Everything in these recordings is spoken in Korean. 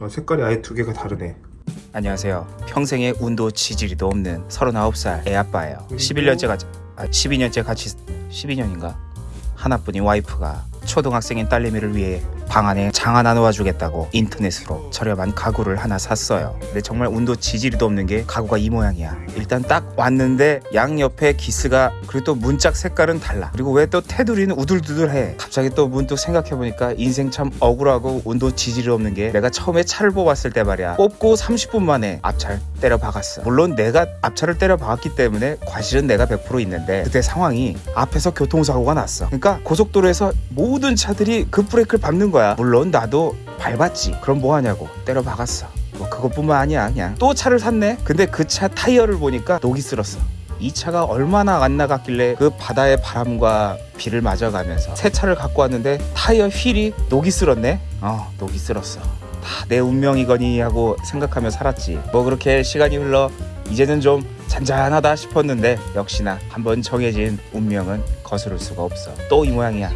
어, 색깔이 아예 두 개가 다르네. 안녕하세요. 평생에 운도 지지리도 없는 39살 애아빠예요. 11년째 같이 아 12년째 같이 12년인가 하나뿐인 와이프가 초등학생인 딸내미를 위해 방 안에 장 하나 놓아주겠다고 인터넷으로 저렴한 가구를 하나 샀어요. 근데 정말 운도 지지리도 없는 게 가구가 이 모양이야. 일단 딱 왔는데 양 옆에 기스가 그리고 또 문짝 색깔은 달라. 그리고 왜 또 테두리는 우둘두둘해. 갑자기 또 문득 생각해보니까 인생 참 억울하고 운도 지지리 없는 게 내가 처음에 차를 뽑았을 때 말이야. 뽑고 30분 만에 앞차를 때려 박았어. 물론 내가 앞차를 때려 박았기 때문에 과실은 내가 100% 있는데 그때 상황이 앞에서 교통사고가 났어. 그러니까 고속도로에서 모든 차들이 급브레이크를 밟는 거야. 물론 나도 밟았지. 그럼 뭐 하냐고 때려 박았어. 뭐 그것뿐만 아니야 그냥 또 차를 샀네. 근데 그 차 타이어를 보니까 녹이 쓸었어. 이 차가 얼마나 안 나갔길래 그 바다의 바람과 비를 맞아가면서 새 차를 갖고 왔는데 타이어 휠이 녹이 쓸었네. 어 녹이 쓸었어. 다 내 운명이거니 하고 생각하며 살았지. 뭐 그렇게 시간이 흘러 이제는 좀 잔잔하다 싶었는데 역시나 한번 정해진 운명은 거스를 수가 없어. 또 이 모양이야.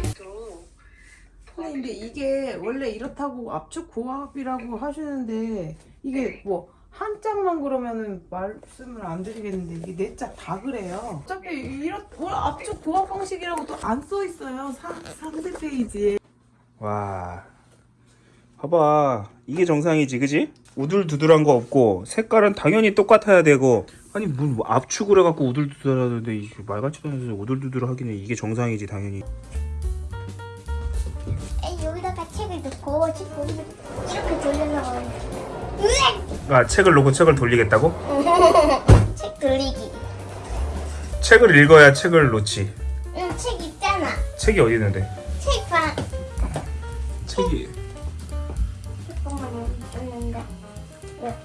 근데 이게 원래 이렇다고 압축 고압이라고 하시는데 이게 뭐 한 짝만 그러면은 말씀을 안 드리겠는데 이게 네 짝 다 그래요. 어차피 이렇 뭐 압축 고압 방식이라고 또 안 써 있어요. 상, 상세 페이지에. 와, 봐봐. 이게 정상이지, 그지? 우둘두둘한 거 없고 색깔은 당연히 똑같아야 되고 아니 뭐 압축을 해갖고 우둘두둘 하는데 이게 말 같지도 않아서 우둘두둘 하기는 이게 정상이지 당연히. 이렇게 돌려서! 아 책을 놓고 책을 돌리겠다고? 책 돌리기 책을 읽어야 책을 놓지. 응, 책 있잖아 책이 어디 있는데? 책방 책이 잠깐만요 있는데 왜?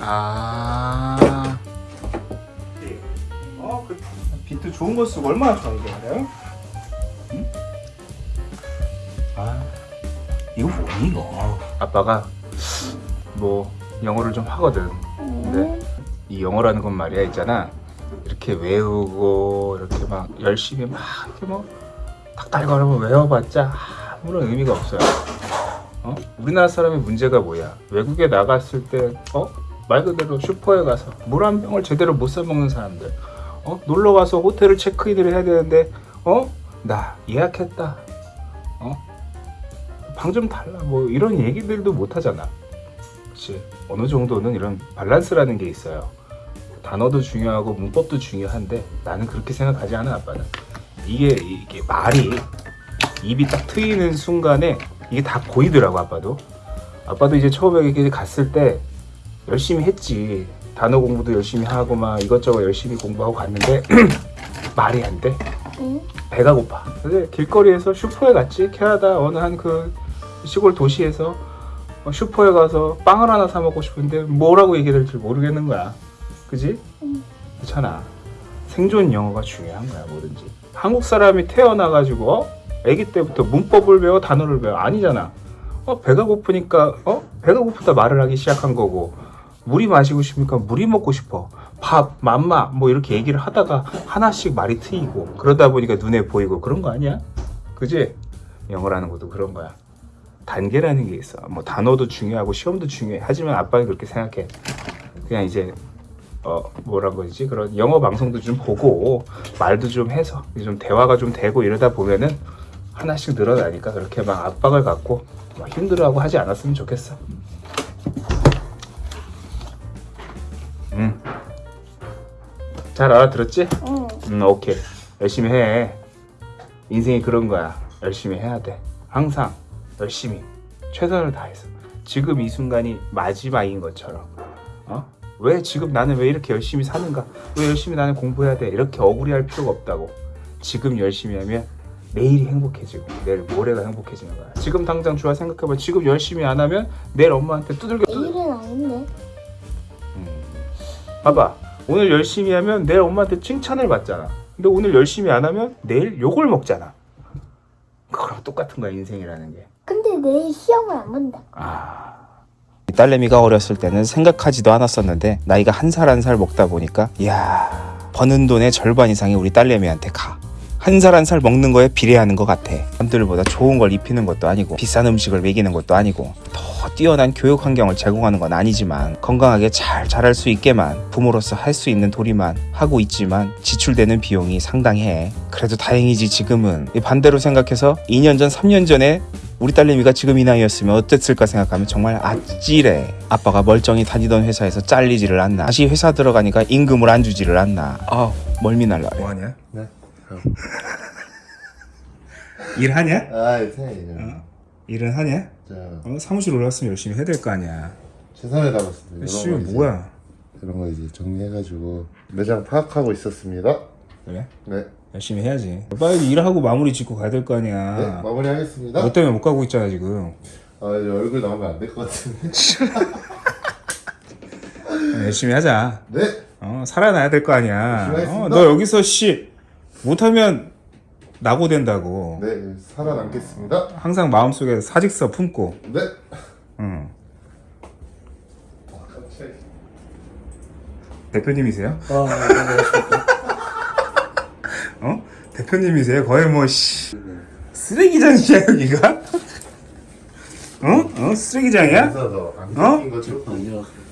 아. 어, 그 비트 좋은 거 쓰고 얼마나 좋아 이게 알아요? 뭐니 이거? 아빠가 뭐 영어를 좀 하거든. 근데 이 영어라는 건 말이야 있잖아. 이렇게 외우고 이렇게 막 열심히 막 이렇게 뭐 닥달거리면 외워봤자 아무런 의미가 없어요. 어? 우리나라 사람의 문제가 뭐야? 외국에 나갔을 때, 어? 말 그대로 슈퍼에 가서 물 한 병을 제대로 못 사먹는 사람들, 어? 놀러 가서 호텔을 체크인을 해야 되는데, 어? 나 예약했다, 어? 방 좀 달라, 뭐 이런 얘기들도 못 하잖아. 그치? 어느 정도는 이런 밸런스라는 게 있어요. 단어도 중요하고 문법도 중요한데 나는 그렇게 생각하지 않아, 아빠는. 이게, 이게 말이 입이 딱 트이는 순간에 이게 다 보이더라고 아빠도 아빠도 이제 처음에 이렇게 갔을 때 열심히 했지 단어 공부도 열심히 하고 막 이것저것 열심히 공부하고 갔는데 말이 안돼 응? 배가 고파 근데 길거리에서 슈퍼에 갔지 캐나다 어느 한 그 시골 도시에서 어, 슈퍼에 가서 빵을 하나 사 먹고 싶은데 뭐라고 얘기해야 될지 모르겠는 거야. 그지? 응. 그렇잖아. 생존 영어가 중요한 거야 뭐든지. 한국 사람이 태어나가지고 어? 아기 때부터 문법을 배워 단어를 배워. 아니잖아. 어 배가 고프니까 어? 배가 고프다 말을 하기 시작한 거고. 물이 마시고 싶으니까 물이 먹고 싶어. 밥 맘마 뭐 이렇게 얘기를 하다가 하나씩 말이 트이고. 그러다 보니까 눈에 보이고 그런 거 아니야? 그지? 영어라는 것도 그런 거야 단계라는 게 있어 뭐 단어도 중요하고 시험도 중요해 하지만 아빠는 그렇게 생각해 그냥 이제 어 뭐라고 그러지 그런 영어 방송도 좀 보고 말도 좀 해서 좀 대화가 좀 되고 이러다 보면은 하나씩 늘어나니까 그렇게 막 압박을 갖고 막 힘들어하고 하지 않았으면 좋겠어. 응. 잘 알아들었지? 응 응, 오케이. 열심히 해. 인생이 그런 거야. 열심히 해야 돼. 항상 열심히 최선을 다해서. 지금 이 순간이 마지막인 것처럼. 어? 왜 지금 나는 왜 이렇게 열심히 사는가? 왜 열심히 나는 공부해야 돼? 이렇게 억울해할 필요가 없다고. 지금 열심히 하면 내일이 행복해지고 내일 모레가 행복해지는 거야. 지금 당장 좋아 생각해봐. 지금 열심히 안 하면 내일 엄마한테 두들겨 두들. 내일은 아닌데 봐봐. 오늘 열심히 하면 내일 엄마한테 칭찬을 받잖아. 근데 오늘 열심히 안 하면 내일 욕을 먹잖아. 그거랑 똑같은 거야 인생이라는 게. 근데 내일 시험을 안 본다 아. 딸내미가 어렸을 때는 생각하지도 않았었는데 나이가 한살 한 살 먹다 보니까 이야 버는 돈의 절반 이상이 우리 딸내미한테 가. 한 살 한 살 먹는 거에 비례하는 것 같아. 남들보다 좋은 걸 입히는 것도 아니고 비싼 음식을 먹이는 것도 아니고 더 뛰어난 교육 환경을 제공하는 건 아니지만 건강하게 잘 자랄 수 있게만 부모로서 할 수 있는 도리만 하고 있지만 지출되는 비용이 상당해. 그래도 다행이지 지금은 이 반대로 생각해서 2년 전 3년 전에 우리 딸내미가 지금 이 나이였으면 어땠을까 생각하면 정말 아찔해. 아빠가 멀쩡히 다니던 회사에서 잘리지를 않나. 다시 회사 들어가니까 임금을 안 주지를 않나. 아 멀미 날라. 뭐하냐? 네. 일하냐? 아, 이상해요. 어? 일은 하냐? 자, 어, 사무실 올라왔으면 열심히 해야 될 거 아니야. 최선을 다했습니다. 씨 뭐야? 이런 거 이제 정리해가지고 매장 파악하고 있었습니다. 그래? 네, 열심히 해야지. 빨리 일하고 마무리 짓고 가야 될거네 아니야. 마무리하겠습니다. 너 때문에 못 가고 있잖아 지금. 아, 이제 얼굴 나오면 안 될 것 같은데. 열심히 하자. 네, 어 살아나야 될 거 아니야. 어. 너 여기서 씨 못하면 낙오 된다고. 네 살아남겠습니다. 항상 마음속에 사직서 품고. 네. 응. 대표님이세요? 어? 대표님이세요? 거의 뭐 씨. 쓰레기장이야 여기가? 어? 어? 쓰레기장이야? 어?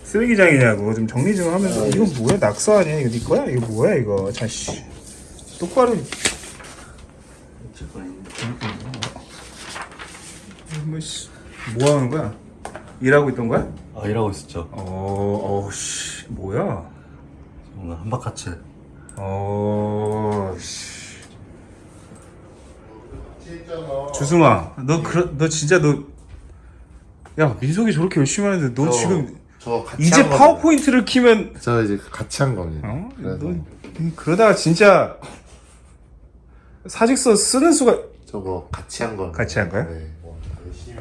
쓰레기장이냐고. 좀 정리 좀 하면서. 이거 뭐야? 낙서 아니야? 이거 네 거야? 이거 뭐야 이거? 자씨 똑바로. 뭐씨. 뭐 하는 거야? 일하고 있던 거야? 아 일하고 있었죠. 어 어씨. 뭐야? 오늘 한박같이 어씨 주승아 너 그러 너 진짜 너야 민석이 저렇게 열심히 하는데 너 저- 지금 저 같이 이제. 파워포인트를 키면 저 이제 같이 한 겁니다. 어? 너 그러다가 진짜 사직서 쓰는 수가 저거 같이 한 거. 같이 한 거야? 네. 했어.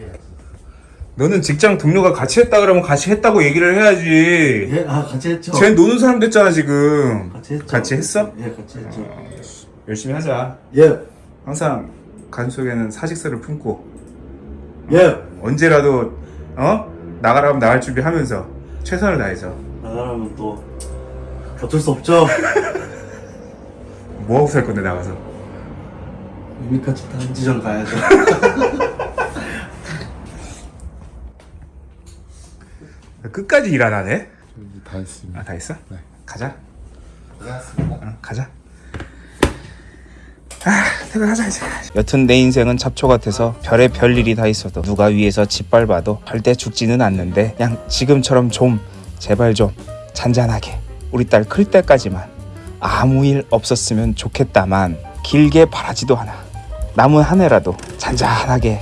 너는 직장 동료가 같이 했다 그러면 같이 했다고 얘기를 해야지. 예, 아 같이 했죠. 쟤 노는 사람 됐잖아 지금. 같이 했죠. 같이 했어? 예, 같이 했죠. 열심히 하자. 예, 항상 가슴 속에는 사직서를 품고 예. 언제라도 어 나가라면 나갈 준비하면서 최선을 다해서 나가라면 또 어쩔 수 없죠. 뭐 하고 살 건데 나가서. 유미카츠 단지점 가야죠. 끝까지 일 안 하네. 다 했습니다. 아 다 했어? 네. 가자. 고생하셨습니다. 어, 가자. 아, 퇴근하자 이제. 여튼 내 인생은 잡초 같아서 별의 별 일이 다 있어도 누가 위에서 짓밟아도 절대 죽지는 않는데 그냥 지금처럼 좀 제발 좀 잔잔하게. 우리 딸 클 때까지만 아무 일 없었으면 좋겠다만 길게 바라지도 않아. 남은 한 해라도 잔잔하게